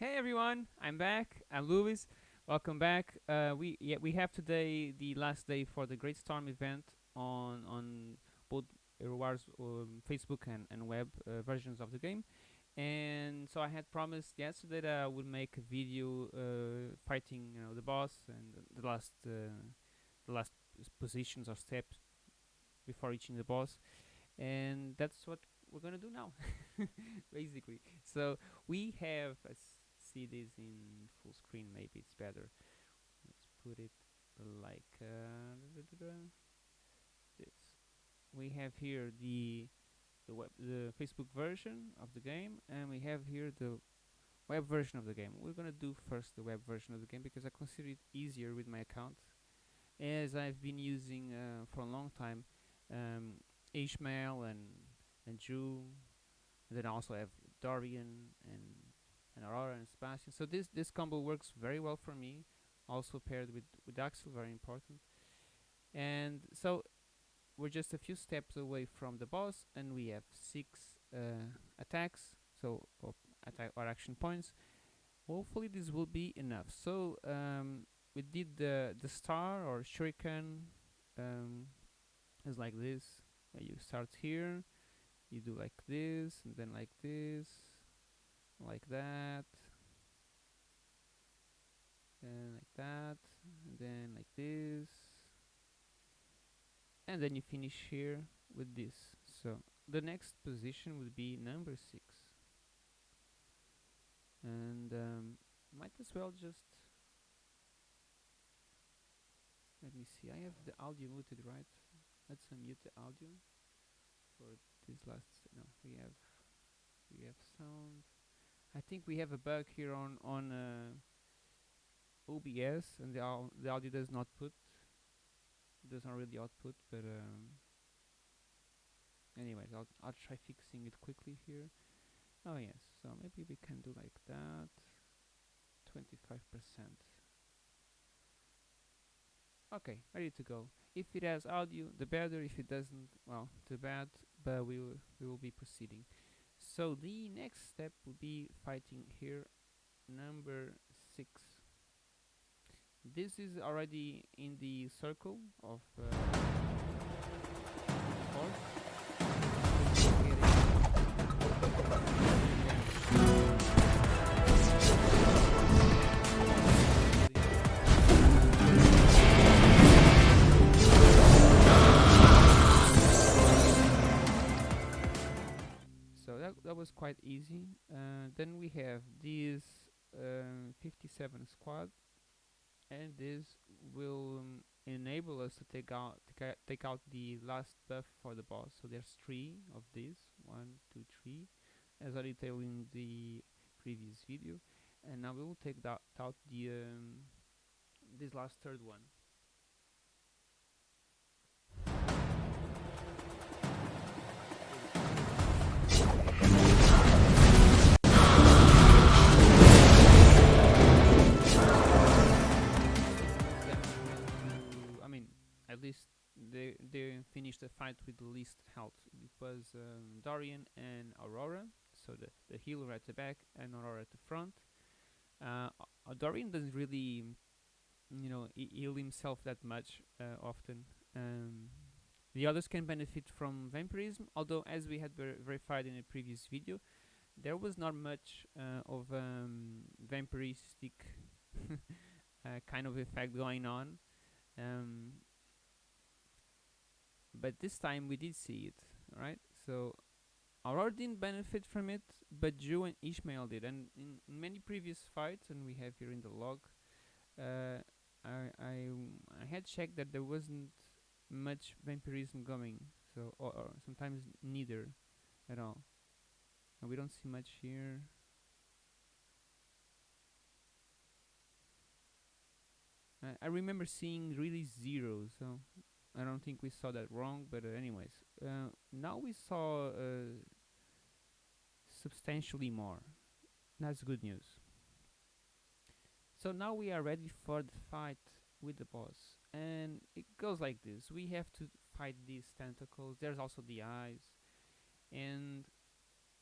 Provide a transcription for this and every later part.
Hey everyone, I'm back. I'm Louis. Welcome back. Uh, we yeah we have today the last day for the Great Storm event on on both Hero Wars' um, Facebook and and web uh, versions of the game. And so I had promised yesterday that I would make a video uh, fighting you know the boss and the last uh, the last positions or steps before reaching the boss. And that's what we're gonna do now, basically. So we have see this in full screen. Maybe it's better. Let's put it like uh, this. We have here the the web the Facebook version of the game, and we have here the web version of the game. We're gonna do first the web version of the game because I consider it easier with my account, as I've been using uh, for a long time um, Ishmael and and Jhu. And then I also have Dorian and and Aurora and Sebastian. So this this combo works very well for me. Also paired with with Axel, very important. And so we're just a few steps away from the boss, and we have six uh, attacks. So or attack or action points. Hopefully this will be enough. So um, we did the the star or shuriken um, is like this. Uh, you start here, you do like this, and then like this, like that, and like that, and then like this, and then you finish here with this. So the next position would be number six, and um, might as well just let me see. I have the audio muted, right? Let's unmute the audio for this last. No, we have we have sound. I think we have a bug here on on uh, OBS, and the the audio does not put does not really output. But um, anyways, I'll I'll try fixing it quickly here. Oh yes, so maybe we can do like that. Twenty five percent. Okay, ready to go. If it has audio, the better. If it doesn't, well, too bad. But we will we will be proceeding. So the next step will be fighting here, number six. This is already in the circle of uh, horse. Was quite easy. Uh, then we have these um, 57 squad, and this will um, enable us to take out take, out- take out the last buff for the boss. So there's three of these, one, two, three, as I detailed in the previous video. And now we will take that out the um, this last third one. At least they they finished the fight with the least health. It was um, Dorian and Aurora, so the the healer at the back and Aurora at the front. Uh, uh, Dorian doesn't really, you know, he- heal himself that much uh, often. Um, the others can benefit from vampirism, although as we had ver- verified in a previous video, there was not much uh, of um, vampiristic uh, kind of effect going on. Um, but this time we did see it, right? So Aurora didn't benefit from it, but Jhu and Ishmael did. And in, many previous fights, and we have here in the log, uh, I, I I had checked that there wasn't much vampirism going, so or, or sometimes neither at all. And we don't see much here. I remember seeing really zero, so I don't think we saw that wrong. But uh, anyways, uh, now we saw uh, substantially more. That's good news. So now we are ready for the fight with the boss, and it goes like this: we have to fight these tentacles. There's also the eyes, and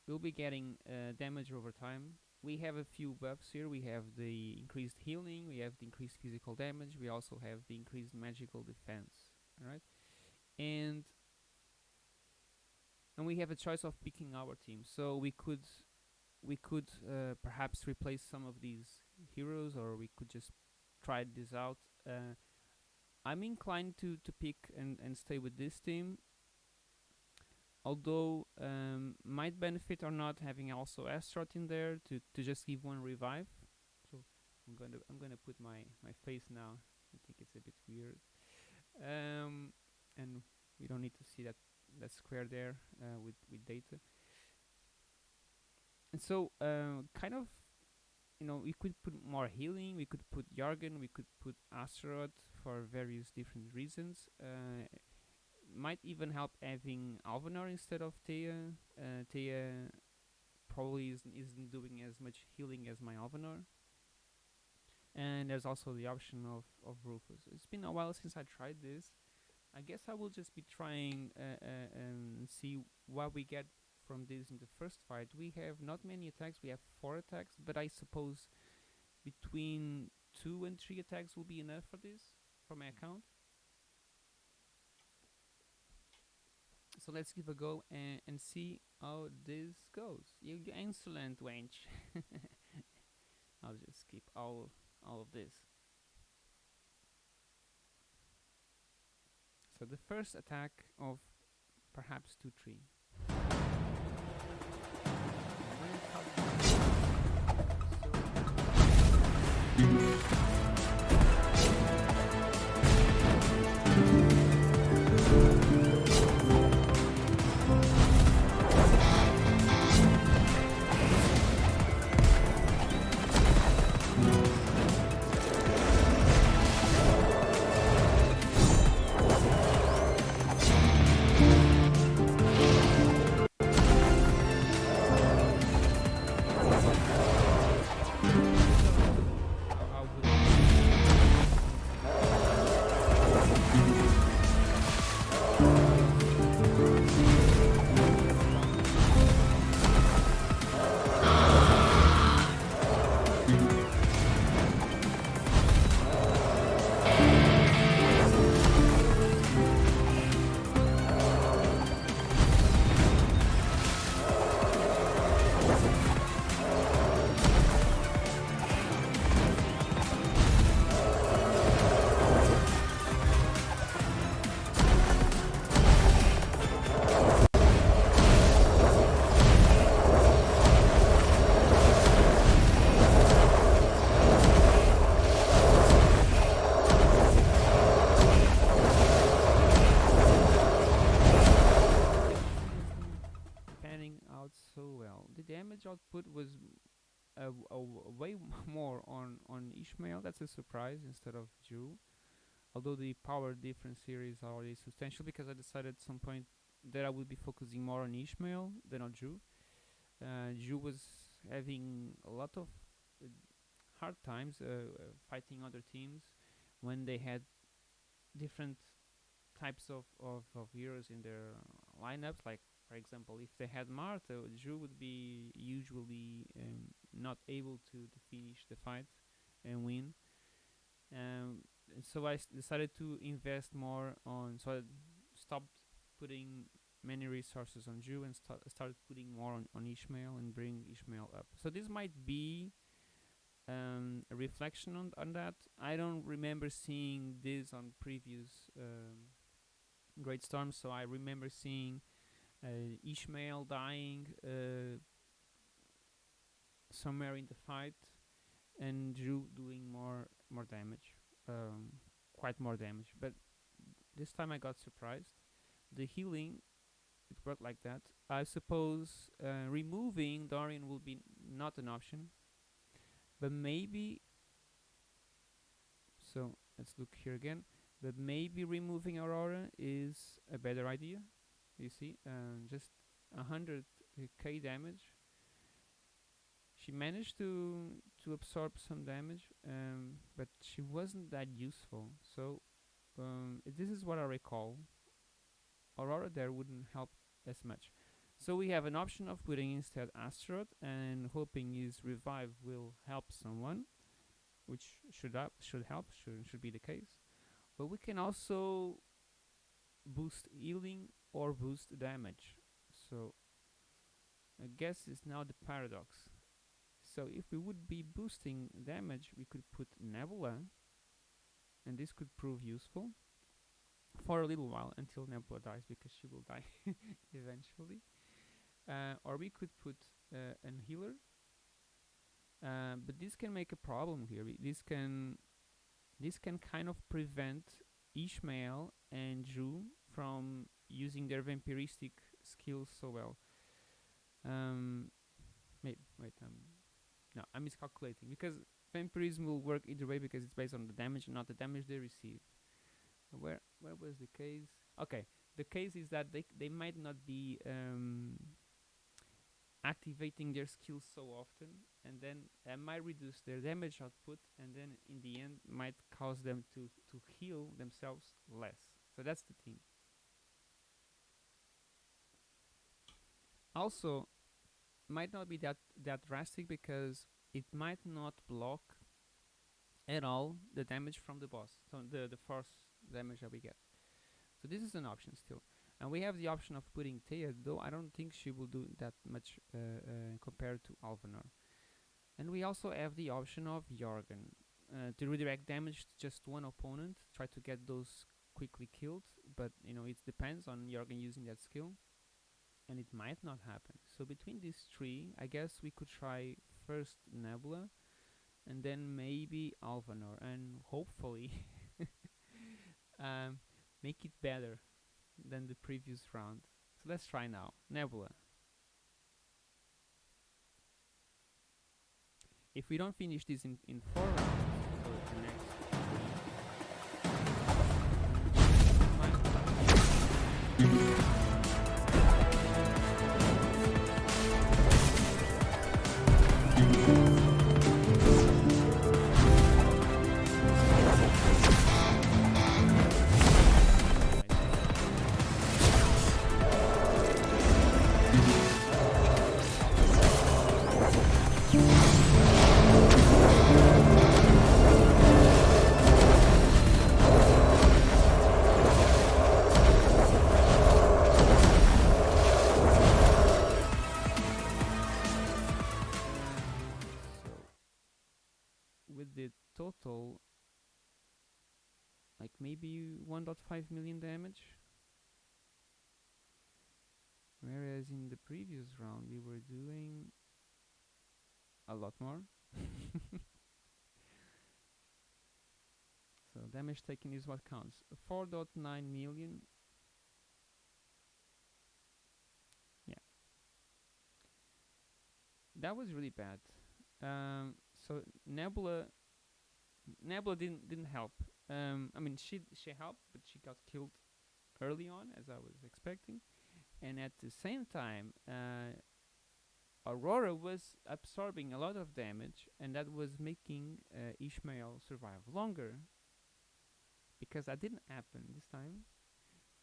we'll be getting uh, damage over time we have a few buffs here. We have the increased healing, we have the increased physical damage, we also have the increased magical defense. Alright? And and we have a choice of picking our team. So we could we could uh, perhaps replace some of these heroes or we could just try this out. Uh, I'm inclined to, to pick and, and stay with this team although um, might benefit or not having also Astaroth in there to, to just give one revive. So I'm to I'm to put my my face now. I think it's a bit weird, um, and we don't need to see that that square there uh, with with data. And so uh, kind of you know we could put more healing. We could put Jorgen. We could put Astaroth for various different reasons. Uh, might even help having Alvanor instead of Thea. Uh, Thea probably isn't, isn't doing as much healing as my Alvanor. And there's also the option of, of Rufus. It's been a while since I tried this. I guess I will just be trying uh, uh, and see what we get from this in the first fight. We have not many attacks, we have four attacks, but I suppose between two and three attacks will be enough for this, for my account. so let's give a go and, and see how this goes. You, insolent wench. I'll just skip all all of this. So the first attack of perhaps 2-3. Way more on on Ishmael. That's a surprise instead of Jhu. Although the power difference here is already substantial, because I decided at some point that I would be focusing more on Ishmael than on Jhu. Uh, Jhu was having a lot of uh, hard times uh, uh, fighting other teams when they had different types of, of, of heroes in their lineups, like for example, if they had Martha, Jhu would be usually um, not able to, to finish the fight and win. Um, so I decided to invest more on. So I stopped putting many resources on Jhu and st started putting more on, on Ishmael and bring Ishmael up. So this might be um, a reflection on, on that. I don't remember seeing this on previous um, Great Storms, so I remember seeing Ishmael dying uh, somewhere in the fight, and Jhu doing more more damage, um, quite more damage. But this time I got surprised. The healing it worked like that. I suppose uh, removing Dorian will be not an option, but maybe. So let's look here again. But maybe removing Aurora is a better idea you see um, just a hundred k damage. She managed to to absorb some damage um, but she wasn't that useful. So um, this is what I recall. Aurora there wouldn't help as much. So we have an option of putting instead Astaroth and hoping his revive will help someone, which should up should help should should be the case. But we can also boost healing or boost damage. So I guess it's now the paradox. So if we would be boosting damage, we could put Nebula, and this could prove useful for a little while until Nebula dies because she will die eventually. Uh, or we could put uh, an healer, uh, but this can make a problem here. This can this can kind of prevent Ishmael and Jhu from using their vampiristic skills so well. Um, wait, wait, um, no, I'm miscalculating because vampirism will work either way because it's based on the damage not the damage they receive. Where where was the case? Okay, the case is that they they might not be um, activating their skills so often, and then that might reduce their damage output, and then in the end might cause them to to heal themselves less. So that's the thing. Also, might not be that that drastic because it might not block at all the damage from the boss. So the the force damage that we get. So this is an option still. And we have the option of putting Thea, though I don't think she will do that much uh, uh, compared to Alvanor. And we also have the option of Jorgen uh, to redirect damage to just one opponent, try to get those quickly killed, but you know it depends on Jorgen using that skill, and it might not happen. So between these three, I guess we could try first Nebula, and then maybe Alvanor, and hopefully um, make it better than the previous round. So let's try now. Nebula. If we don't finish this in, in four rounds, 1.5 million damage. Whereas in the previous round we were doing a lot more. So damage taken is what counts. 4.9 million. Yeah. That was really bad. Um, so Nebula, Nebula didn't didn't help. Um, I mean, she she helped, but she got killed early on, as I was expecting, and at the same time, uh, Aurora was absorbing a lot of damage, and that was making uh, Ishmael survive longer. Because that didn't happen this time,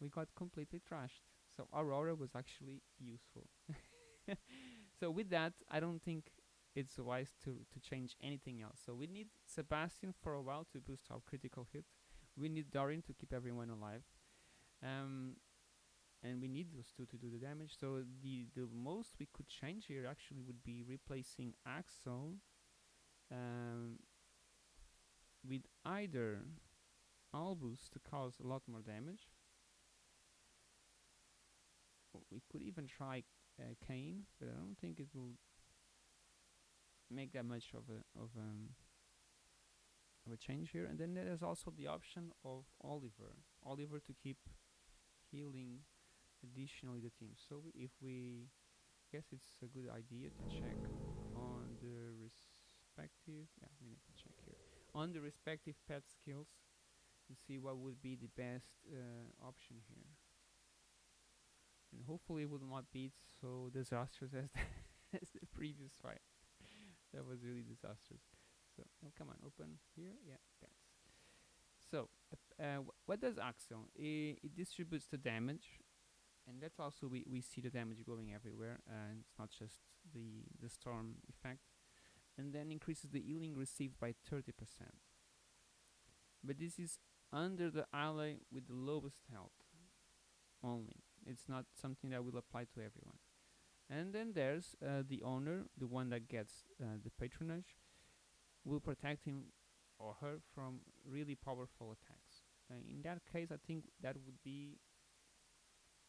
we got completely trashed. So Aurora was actually useful. so with that, I don't think it's wise to to change anything else. So we need Sebastian for a while to boost our critical hit. We need Dorian to keep everyone alive. Um, and we need those two to do the damage. So the the most we could change here actually would be replacing Axel um, with either Albus to cause a lot more damage. We could even try uh, Cain, but I don't think it will make that much of a of um of a change here. And then there's also the option of Oliver, Oliver to keep healing additionally the team. So if we guess it's a good idea to check on the respective yeah we need to check here on the respective pet skills and see what would be the best uh, option here. And hopefully it will not be so disastrous as the, as the previous fight that was really disastrous. So, oh, come on, open here. Yeah, pets. So, uh, uh, wh- what does Axel? I it distributes the damage and that's also we, we see the damage going everywhere and it's not just the the storm effect and then increases the healing received by 30% but this is under the ally with the lowest health only it's not something that will apply to everyone and then there's uh, the owner the one that gets uh, the patronage will protect him or her from really powerful attacks uh, in that case I think that would be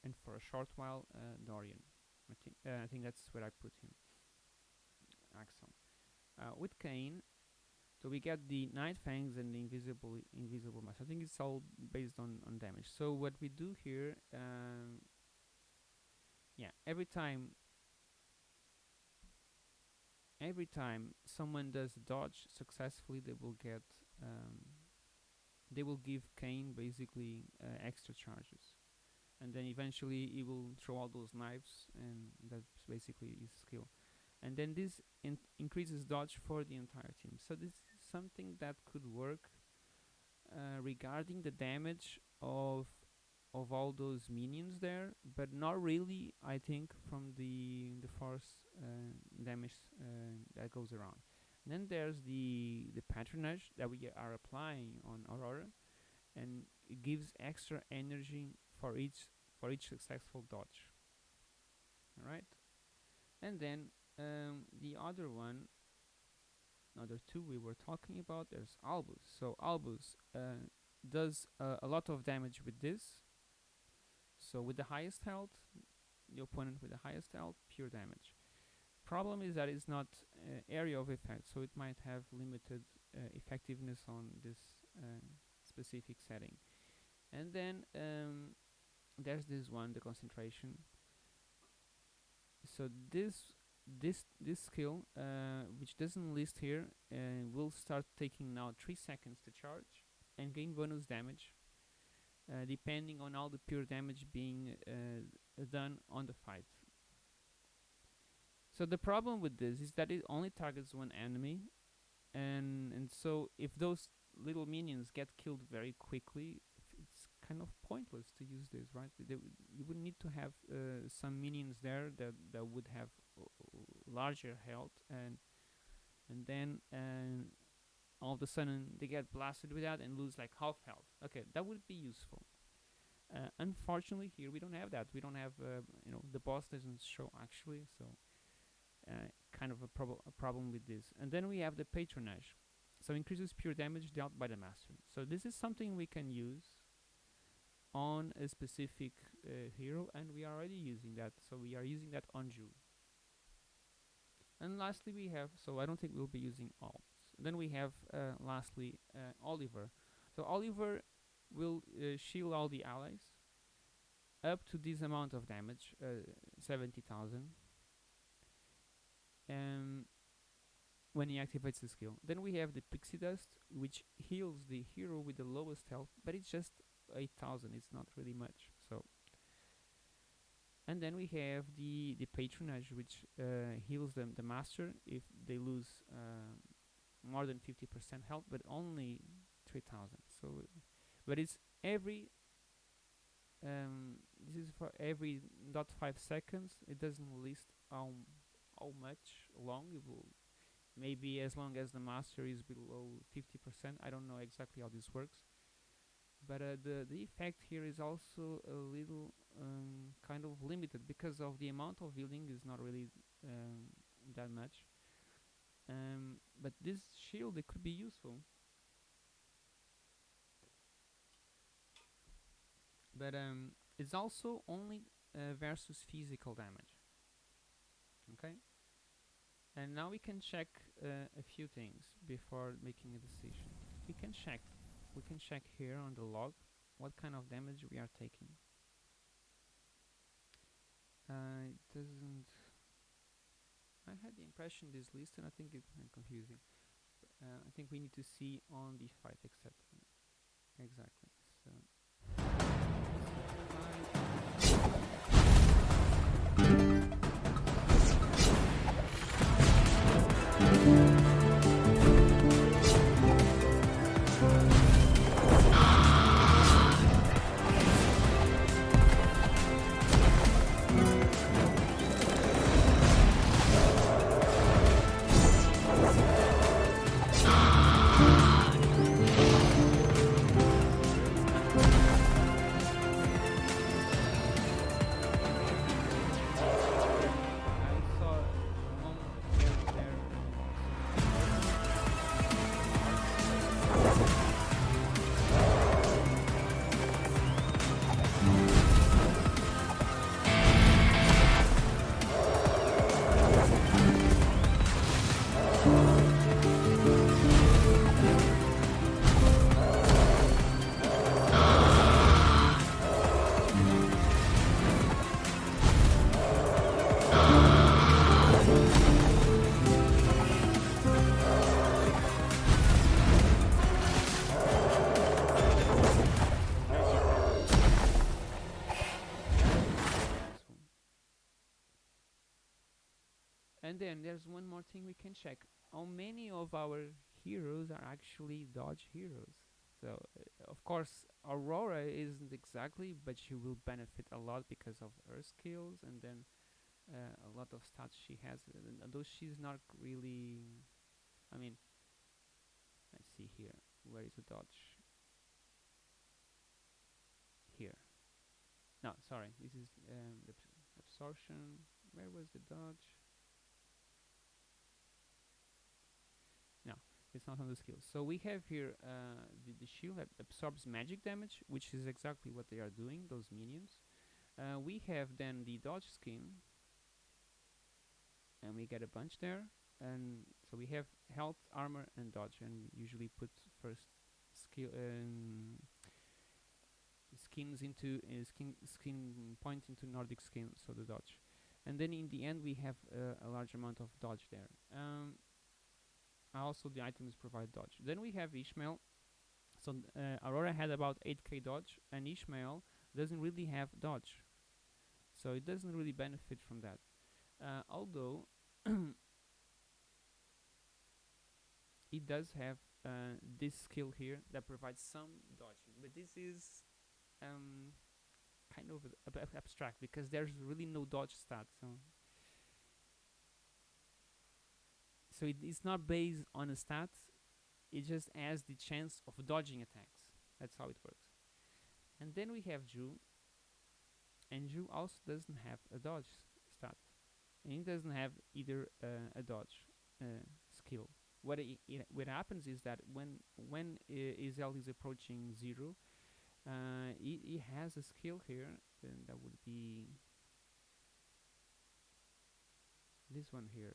and for a short while uh, Dorian I think uh, I think that's where I put him Axel uh, with Cain so we get the Night Fangs and the invisible invisible mask. I think it's all based on on damage. So what we do here, um, yeah, every time every time someone does dodge successfully, they will get um, they will give Cain basically uh, extra charges, and then eventually he will throw all those knives, and that's basically his skill. And then this in increases dodge for the entire team. So this is something that could work uh, regarding the damage of of all those minions there, but not really. I think from the the force uh, damage uh, that goes around. And then there's the the patronage that we are applying on Aurora, and it gives extra energy for each for each successful dodge. All right, and then um, the other one other two we were talking about there's Albus so Albus uh, does uh, a lot of damage with this so with the highest health the opponent with the highest health pure damage. Problem is that it's not uh, area of effect so it might have limited uh, effectiveness on this uh, specific setting. And then um, there's this one the concentration. So this this this skill uh, which doesn't list here uh, will start taking now 3 seconds to charge and gain bonus damage depending on all the pure damage being uh, done on the fight. So the problem with this is that it only targets one enemy and and so if those little minions get killed very quickly it's kind of pointless to use this right? You would need to have uh, some minions there that, that would have larger health and and then and all of a sudden they get blasted with that and lose like half health. Okay that would be useful. Uh, unfortunately here we don't have that. We don't have uh, you know the boss doesn't show actually so uh, kind of a, prob a problem with this. And then we have the patronage. So increases pure damage dealt by the master. So this is something we can use on a specific uh, hero and we are already using that. So we are using that on Jhu and lastly we have so I don't think we'll be using all then we have uh, lastly uh, Oliver. So Oliver will uh, shield all the allies up to this amount of damage uh, 70,000 um, when he activates the skill. Then we have the pixie dust which heals the hero with the lowest health but it's just 8000 it's not really much so. And then we have the the patronage which uh, heals them the master if they lose more than 50% health but only 3000 so but it's every um, this is for every dot five seconds. It doesn't list how how much long. It will maybe as long as the master is below 50% I don't know exactly how this works. But uh, the the effect here is also a little um, kind of limited because of the amount of healing is not really um, that much um, but this shield it could be useful. But um, it's also only uh, versus physical damage. Okay? And now we can check uh, a few things before making a decision. We can check we can check here on the log what kind of damage we are taking. Uh, it doesn't I had the impression this list and I think it's confusing uh, I think we need to see on the fight except exactly Marvel. And then there's one more thing we can check. How many of our heroes are actually dodge heroes? So, uh, of course, Aurora isn't exactly, but she will benefit a lot because of her skills and then uh, a lot of stats she has. And although she's not really, I mean, let's see here. Where is the dodge? Here. No, sorry. This is um, the absorption. Where was the dodge? No, it's not on the skills. So we have here uh, the, the shield that absorbs magic damage, which is exactly what they are doing, those minions. Uh, we have then the dodge skin, and we get a bunch there. And so we have health, armor, and dodge, and we usually put first skill um, skins into uh, skin skin point into Nordic skin, so the dodge. And then in the end we have uh, a large amount of dodge there. Um, also the items provide dodge. Then we have Ishmael. So uh, Aurora had about 8k dodge, and Ishmael doesn't really have dodge, so it doesn't really benefit from that. Uh, although it does have uh, this skill here that provides some dodging, but this is um, kind of ab abstract because there's really no dodge stat. So, so it, it's not based on a stat. It just has the chance of dodging attacks. That's how it works. And then we have Jhu, and Jhu also doesn't have a dodge stat, and it doesn't have either uh, a dodge uh, skill. What what happens is that when when Izel is approaching zero, uh, it, it has a skill here, then that would be this one here.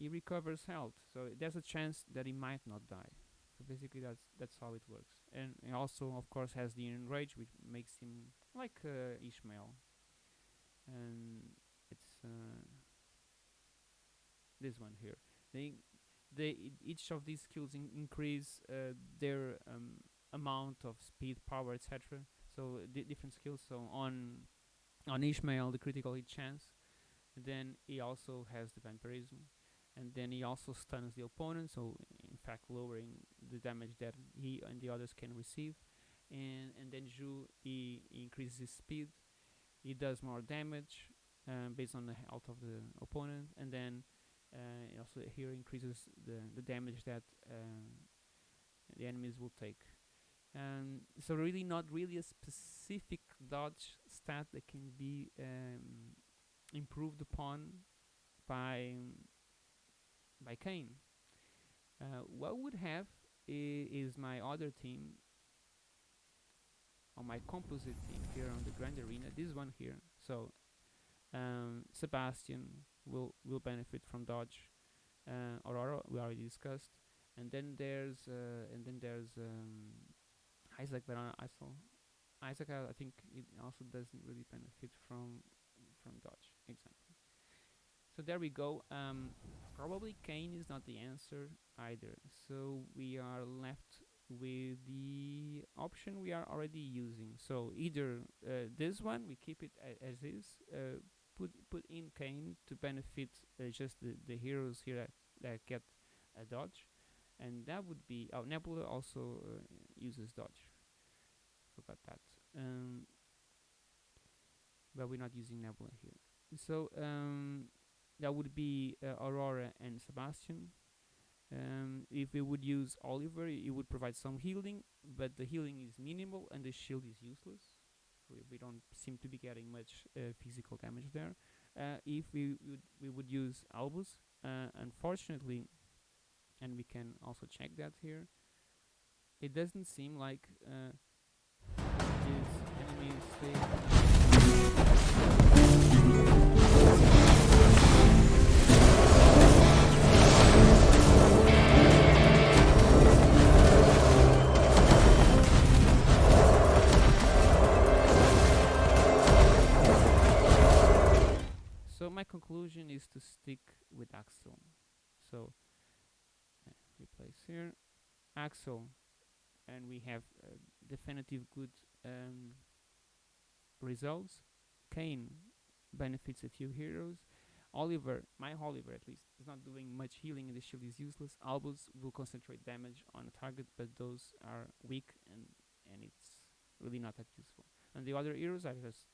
It recovers health, so there's a chance that he might not die. So basically, that's that's how it works. And he also, of course, has the enrage, which makes him like uh, Ishmael. And it's uh, this one here. They, they, each of these skills in increase uh, their um, amount of speed, power, etc. So different skills. So on on Ishmael, the critical hit chance. Then he also has the vampirism, and then he also stuns the opponent. So in fact, lowering the damage that he and the others can receive. And and then Jhu he, increases his speed. He does more damage um, based on the health of the opponent, and then uh, also here increases the the damage that uh, the enemies will take. Um, so really not really a specific dodge stat that can be um, improved upon by by Cain. Uh, what would have is my other team on my composite team here on the Grand Arena. This one here. So um, Sebastian will will benefit from dodge. Uh, Aurora we already discussed, and then there's uh, and then there's um, Isaac, but I saw Isaac. I think it also doesn't really benefit from from dodge exactly. So there we go. Um, probably Cain is not the answer either. So we are left with the option we are already using. So either uh, this one we keep it as is. Uh, put put in Cain to benefit uh, just the the heroes here that, that get a dodge, and that would be oh Nebula also uh, uses dodge forgot that. Um, but we're not using Nebula here. So um, that would be uh, Aurora and Sebastian. Um, if we would use Oliver, it would provide some healing, but the healing is minimal and the shield is useless. We, we don't seem to be getting much uh, physical damage there. Uh, if we would we would use Albus, uh, unfortunately, and we can also check that here. It doesn't seem like uh, so conclusion is to stick with Axel. So uh, replace here Axel and we have uh, definitive good um, results. Cain benefits a few heroes. Oliver, my Oliver at least, is not doing much healing and the shield is useless. Albus will concentrate damage on a target, but those are weak and and it's really not that useful. And the other heroes are just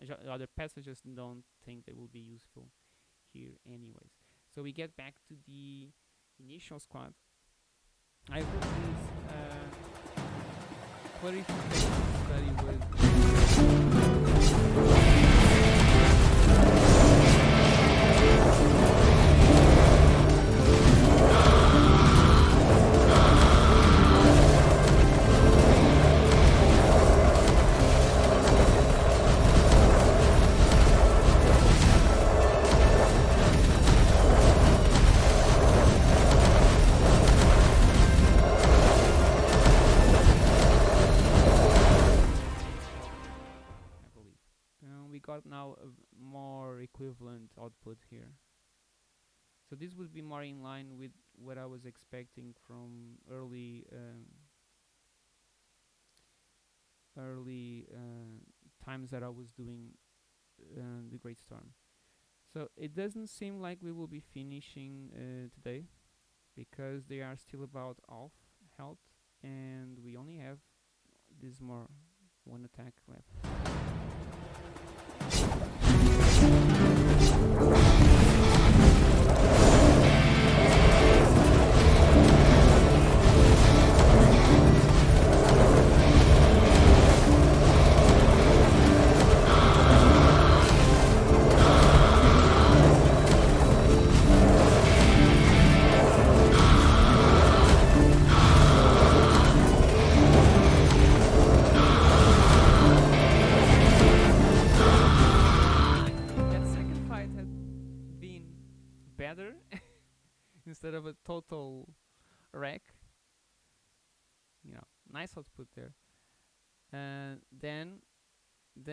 the other pets I just don't think they will be useful here anyways. So we get back to the initial squad. I hope this uh, clarification study with was expecting from early um, early uh, times that I was doing uh, the Great Storm. So it doesn't seem like we will be finishing uh, today because they are still about half health and we only have this more one attack left.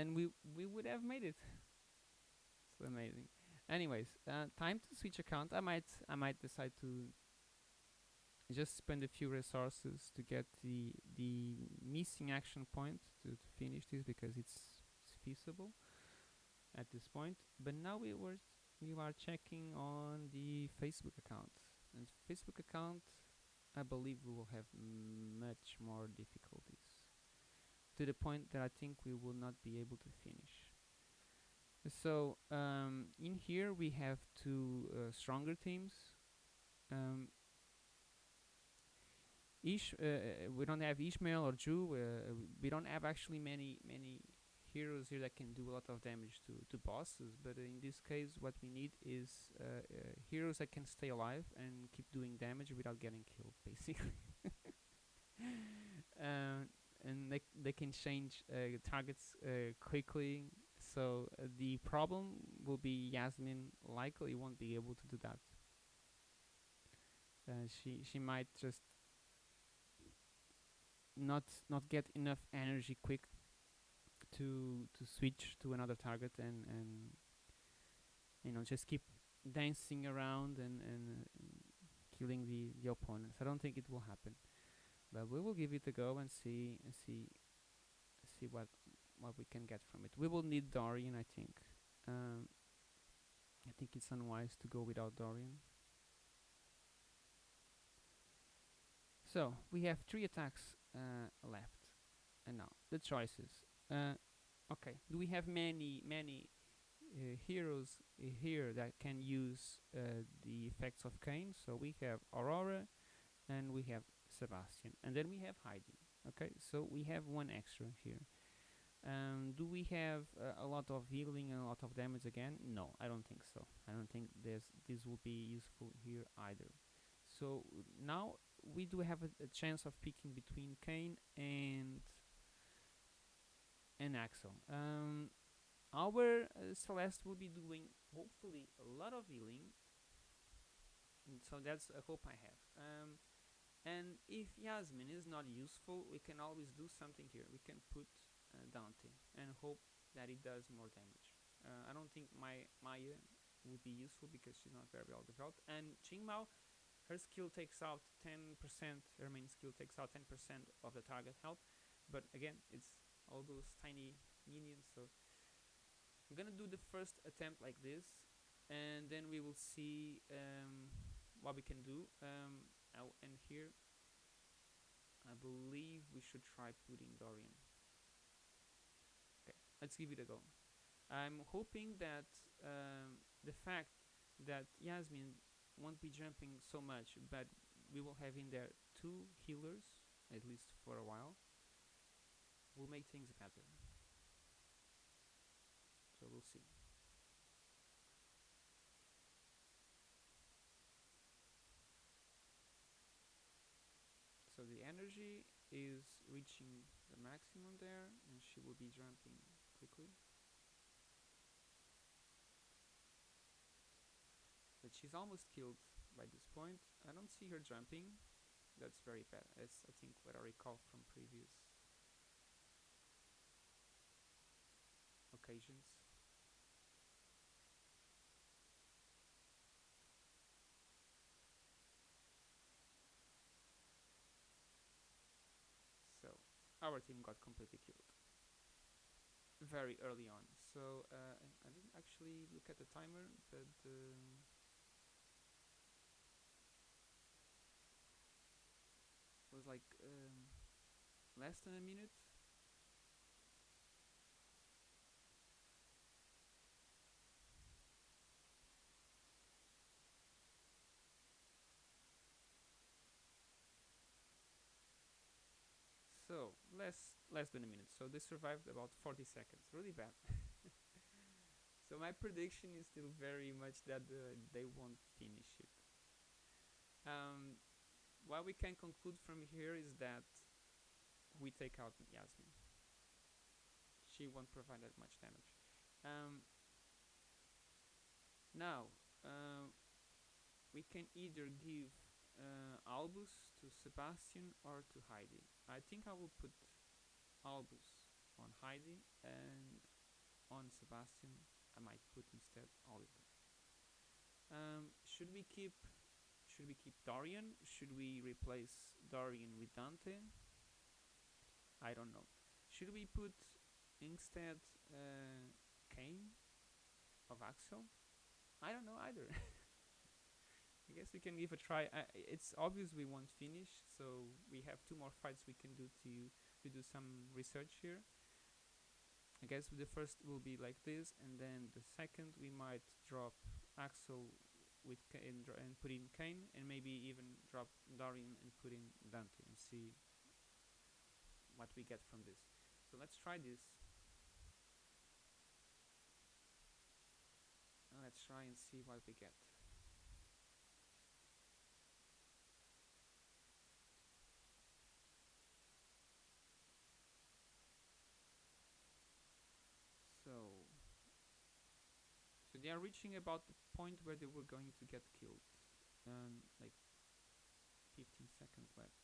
Then we we would have made it. It's amazing. Anyways, uh, time to switch account. I might I might decide to just spend a few resources to get the the missing action point to, to finish this because it's, it's feasible at this point. But now we were we are checking on the Facebook account, and Facebook account, I believe we will have much more difficulties to the point that I think we will not be able to finish. So um, in here we have two uh, stronger teams. Um, Ish, uh, uh, we don't have Ishmael or Jhu. Uh, we don't have actually many many heroes here that can do a lot of damage to, to bosses, but in this case, what we need is uh, uh, heroes that can stay alive and keep doing damage without getting killed, basically. uh, and they they can change uh, targets uh, quickly. So uh, the problem will be Yasmin likely won't be able to do that. Uh, she she might just not not get enough energy quick to to switch to another target and and you know just keep dancing around and and uh, killing the the opponents. I don't think it will happen, but we will give it a go and see and see see what what we can get from it. We will need Dorian, I think. Um, I think it's unwise to go without Dorian. So we have three attacks uh, left, and now the choices. Uh, okay, do we have many many uh, heroes uh, here that can use uh, the effects of Cain? So we have Aurora, and we have Sebastian, and then we have Heidi. Okay, so we have one extra here. Um, do we have uh, a lot of healing and a lot of damage again? No, I don't think so. I don't think this this will be useful here either. So now we do have a, a chance of picking between Cain and and Axel. Um, our uh, Celeste will be doing hopefully a lot of healing, and so that's a hope I have. Um, and if Yasmine is not useful, we can always do something here. We can put uh, Dante and hope that it does more damage. Uh, I don't think my Maya would be useful because she's not very well developed. And Qingmao, her skill takes out 10%, her main skill takes out 10% of the target health. But again, it's all those tiny minions, so I'm gonna do the first attempt like this. and then we will see um, what we can do. Um, End here. I believe we should try putting Dorian. Okay, let's give it a go. I'm hoping that um, the fact that Yasmine won't be jumping so much, but we will have in there two healers, at least for a while, will make things better. So we'll see. So the energy is reaching the maximum there and she will be jumping quickly. But she's almost killed by this point. I don't see her jumping. That's very bad. As I think what I recall from previous occasions. So our team got completely killed very early on. So uh, I, didn't actually look at the timer, but um, was like um, less than a minute. So less than a minute. So they survived about 40 seconds. Really bad. so my prediction is still very much that uh, they won't finish it. Um, what we can conclude from here is that we take out Yasmine. She won't provide that much damage. Um, now, uh, we can either give uh, Albus to Sebastian or to Heidi. I think I will put Albus on Heidi and on Sebastian I might put instead Oliver. Um, should we keep should we keep Dorian? Should we replace Dorian with Dante? I don't know. Should we put instead uh, Cain of Axel? I don't know either. I guess we can give a try. I, it's obvious we won't finish, so we have two more fights we can do to to do some research here. I guess the first will be like this, and then the second we might drop Axel with and, and put in Cain and maybe even drop Dorian and put in Dante and see what we get from this. So let's try this. Let's try and see what we get. So, so they are reaching about the point where they were going to get killed. Um, like 15 seconds left.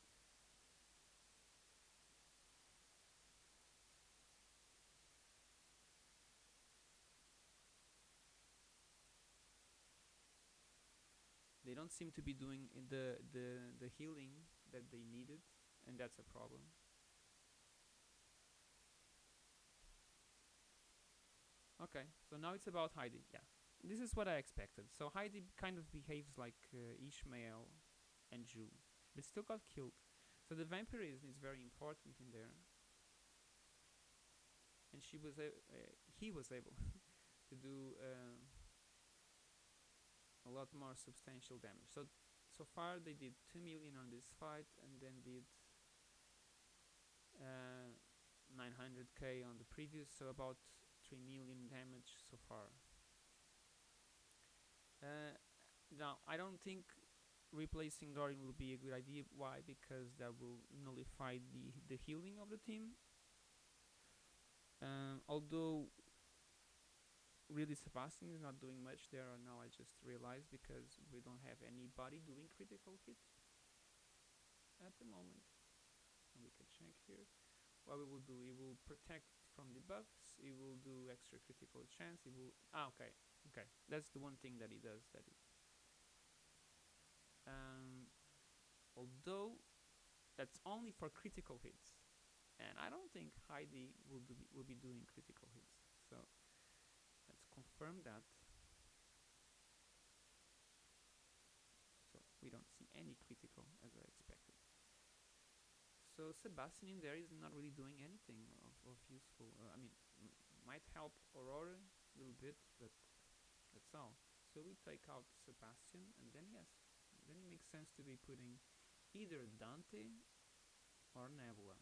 They don't seem to be doing the the the healing that they needed, and that's a problem. Okay, so now it's about Heidi. Yeah, this is what I expected. So Heidi kind of behaves like uh, Ishmael and Jhu, but still got killed. So the vampirism is very important in there, and she was uh, he was able to do uh, a lot more substantial damage. So so far they did two million on this fight, and then did uh, 900k on the previous. So about 3 million damage so far. Uh, now, I don't think replacing Dorian will be a good idea. Why? Because that will nullify the, the healing of the team. Um, although, really, Sebastian is not doing much there now, I just realized because we don't have anybody doing critical hits at the moment. And we can check here. What we will do, we will protect from the it will do extra critical chance, it will... Ah, okay, okay. That's the one thing that it does. That it, um, although, that's only for critical hits. And I don't think Heidi will, do, will be doing critical hits. So, let's confirm that. So, we don't see any critical as I expected. So Sebastian in there is not really doing anything of, of useful, uh, I mean, might help Aurora a little bit, but that's all. So we take out Sebastian, and then yes, then it makes sense to be putting either Dante or Nebula.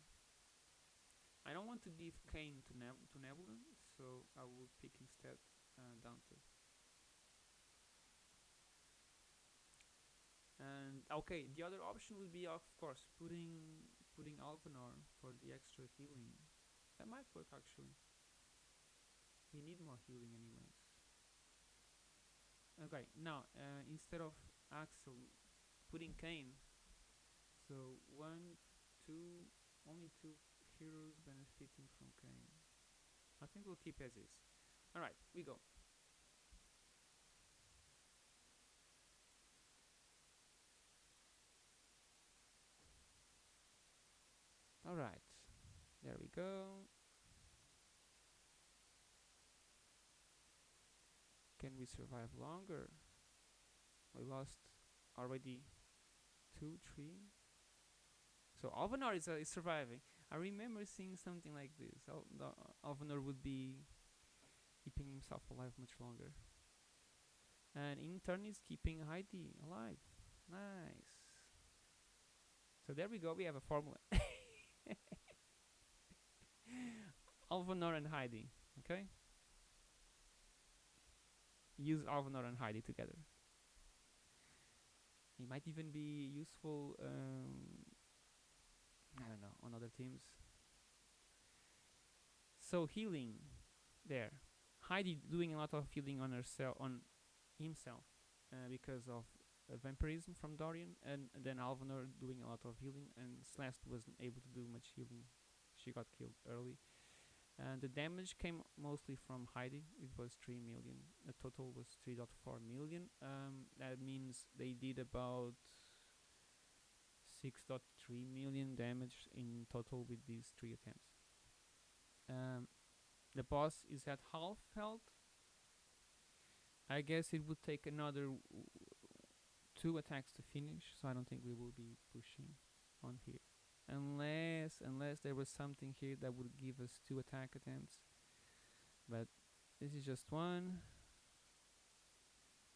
I don't want to give Cain to, Neb- to Nebula, so I will pick instead uh, Dante. And okay, the other option would be, of course, putting putting Alvanor for the extra healing. That might work actually. We need more healing anyways. Okay, now uh, instead of Axel, putting Cain. So one, two, only two heroes benefiting from Cain. I think we'll keep as is. All right, we go. All right, there we go. Can we survive longer? We lost already two, three. So Alvanor is, uh, is surviving. I remember seeing something like this. Al- would be keeping himself alive much longer. And in turn is keeping Heidi alive. Nice. So there we go, we have a formula. Alvanor and Heidi, okay? Use Alvanor and Heidi together. It might even be useful, um, I don't know, on other teams. So healing, there. Heidi doing a lot of healing on herself, on himself, uh, because of uh, vampirism from Dorian, and, and then Alvanor doing a lot of healing, and Celeste wasn't able to do much healing. She got killed early. And the damage came mostly from Heidi. It was 3 million. The total was 3.4 million. Um, that means they did about 6.3 million damage in total with these three attempts. Um, the boss is at half health. I guess it would take another two attacks to finish, so I don't think we will be pushing on here unless unless there was something here that would give us two attack attempts. But this is just one.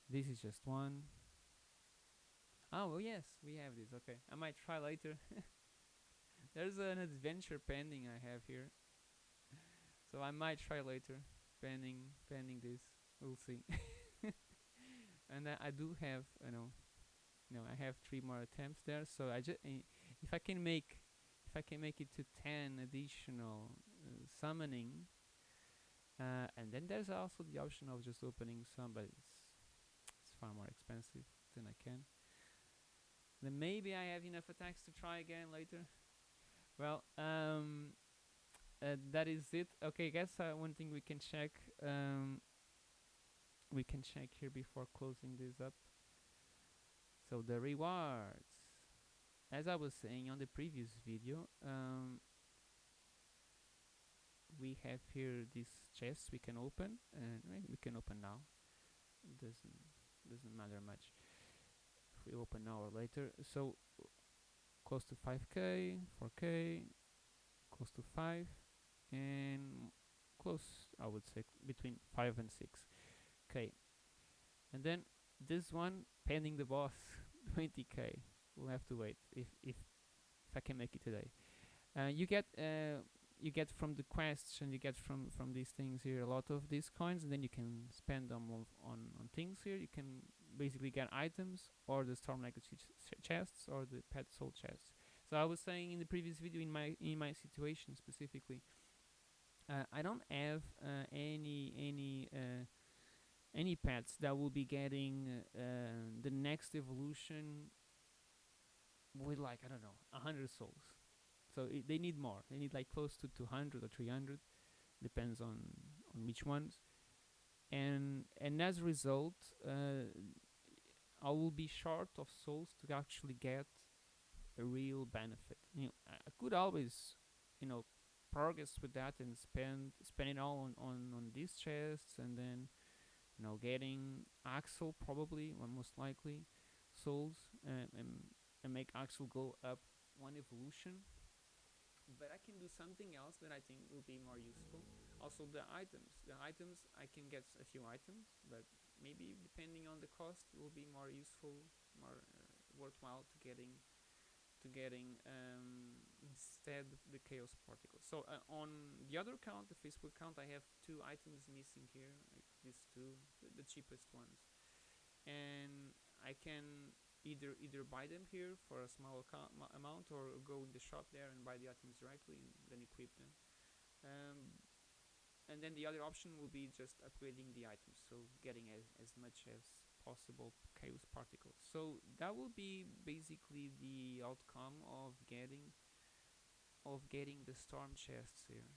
This is just one. Oh well yes we have this. Okay. I might try later. There's an adventure pending i have here. So i might try later pending pending this. We'll see. And I, I do have you know know i have three more attempts there. So i just eh, if I can make if I can make it to 10 additional uh, summoning uh, and then there's also the option of just opening some but it's, it's far more expensive than I can. Then maybe I have enough attacks to try again later. Well um uh, that is it. Okay I guess uh, one thing we can check um we can check here before closing this up. So the rewards as I was saying on the previous video, um, we have here these chests we can open, and we can open now. doesn't doesn't matter much if we open now or later. So close to 5k, 4k, close to 5, and close I would say between 5 and 6k. And then this one pending the boss 20k we'll have to wait if if if I can make it today. Uh, you get uh, you get from the quests and you get from from these things here a lot of these coins, and then you can spend them on on, on things here. You can basically get items or the storm legacy ch chests or the pet soul chests. So I was saying in the previous video in my in my situation specifically, uh, I don't have uh, any any uh, any pets that will be getting uh, the next evolution with like I don't know a hundred souls. So they need more. They need like close to 200 or 300, depends on on which ones. And and as a result, uh, I will be short of souls to actually get a real benefit. You know, I could always, you know, progress with that and spend spend it all on on on these chests and then, you know, getting Axel probably or most likely souls uh, and, and make Axel go up one evolution. But I can do something else that I think will be more useful. Also the items. The items I can get a few items, but maybe depending on the cost, it will be more useful, more uh, worthwhile to getting to getting um, instead the chaos particles. So uh, on the other account, the Facebook account, I have two items missing here, like these two, the, the cheapest ones, and I can either either buy them here for a small amount or go in the shop there and buy the items directly and then equip them. Um, and then the other option will be just upgrading the items, so getting as, as much as possible chaos particles. So that will be basically the outcome of getting of getting the storm chests here.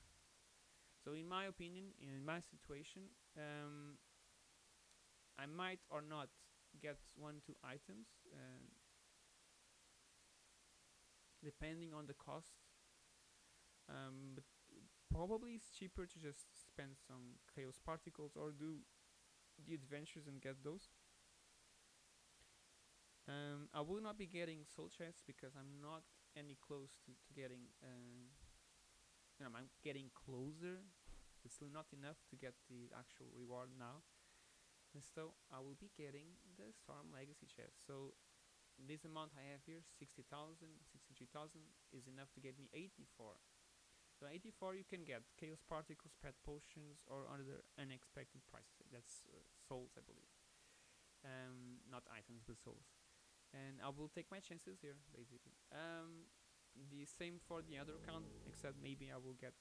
So in my opinion, in my situation, um, I might or not get one two items uh, depending on the cost. Um, but probably it's cheaper to just spend some chaos particles or do the adventures and get those. Um, I will not be getting soul chests because I'm not any close to, to getting, uh, you know, I'm getting closer, but still not enough to get the actual reward now. And so I will be getting the Storm Legacy chest. So this amount I have here, 60,000, 63,000, is enough to get me 84. So 84 you can get Chaos Particles, Pet Potions, or other unexpected prices. That's uh, souls, I believe. Um, not items, but souls and I will take my chances here basically um, the same for the other account except maybe I will get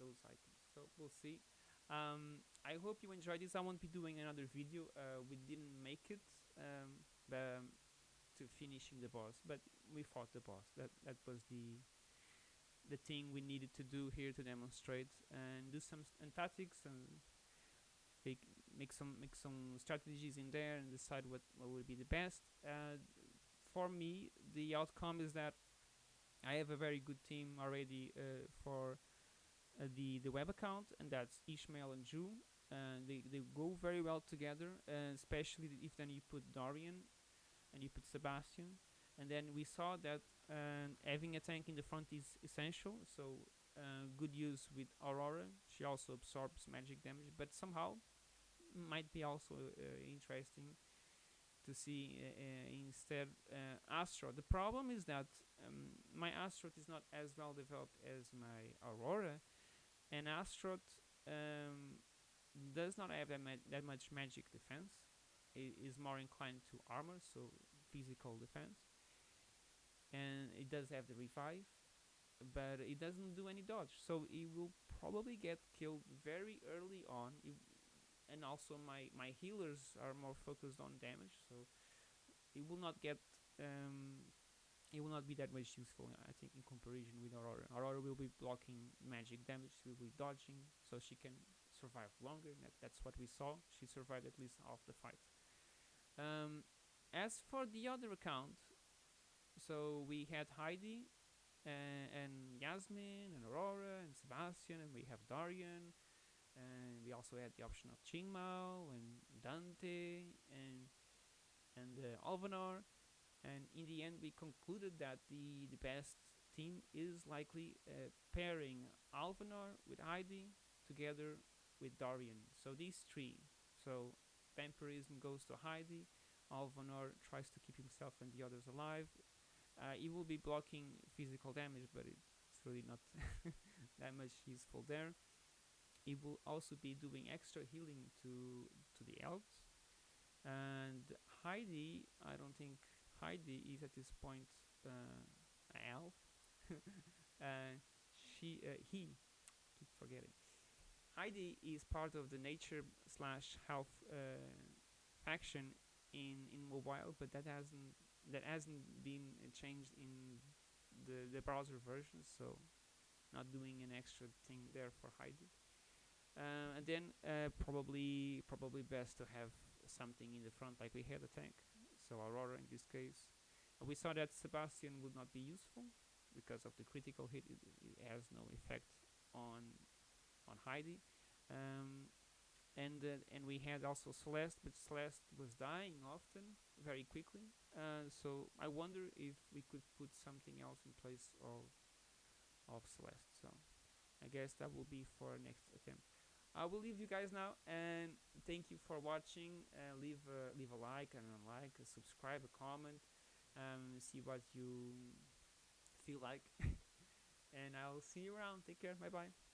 those items so we'll see um, I hope you enjoyed this. I won't be doing another video. Uh, we didn't make it um, um, to finishing the boss but we fought the boss. That that was the the thing we needed to do here to demonstrate and do some and tactics and make some make some strategies in there and decide what, what would be the best. Uh, for me, the outcome is that I have a very good team already uh, for uh, the the web account, and that's Ishmael and Jhu. Uh, they they go very well together, especially if then you put Dorian and you put Sebastian, and then we saw that uh, having a tank in the front is essential. So uh, good use with Aurora. She also absorbs magic damage, but somehow might be also uh, interesting to see uh, uh, instead Astaroth. The problem is that um, my Astaroth is not as well developed as my Aurora, and Astaroth um, does not have that, that much magic defense. It is more inclined to armor, so physical defense. And it does have the revive, but it doesn't do any dodge. So it will probably get killed very early on. It and also my my healers are more focused on damage so it will not get um, it will not be that much useful I think in comparison with Aurora. Aurora will be blocking magic damage she will be dodging so she can survive longer. That, that's what we saw. She survived at least half the fight. Um, as for the other account so we had Heidi uh, and Yasmine and Aurora and Sebastian and we have Dorian and we also had the option of Qingmao and Dante and and uh, Alvanor and in the end we concluded that the the best team is likely uh, pairing Alvanor with Heidi together with Dorian so these three. So vampirism goes to Heidi. Alvanor tries to keep himself and the others alive. Uh, he will be blocking physical damage but it's really not that much useful there. It will also be doing extra healing to to the elves. And Heidi I don't think Heidi is at this point uh, elf uh, she uh, he keep forgetting. Heidi is part of the nature slash health faction in in mobile but that hasn't that hasn't been changed in the the browser version so not doing an extra thing there for Heidi. Uh, and then uh, probably probably best to have something in the front like we had a tank so Aurora in this case uh, we saw that Sebastian would not be useful because of the critical hit it, it has no effect on on Heidi um, and uh, and we had also Celeste but Celeste was dying often very quickly Uh, so I wonder if we could put something else in place of of Celeste. So I guess that will be for next attempt. I will leave you guys now, and thank you for watching. Uh, leave a, leave a like and a like, a subscribe, a comment, um, see what you feel like, and I'll see you around. Take care. Bye bye.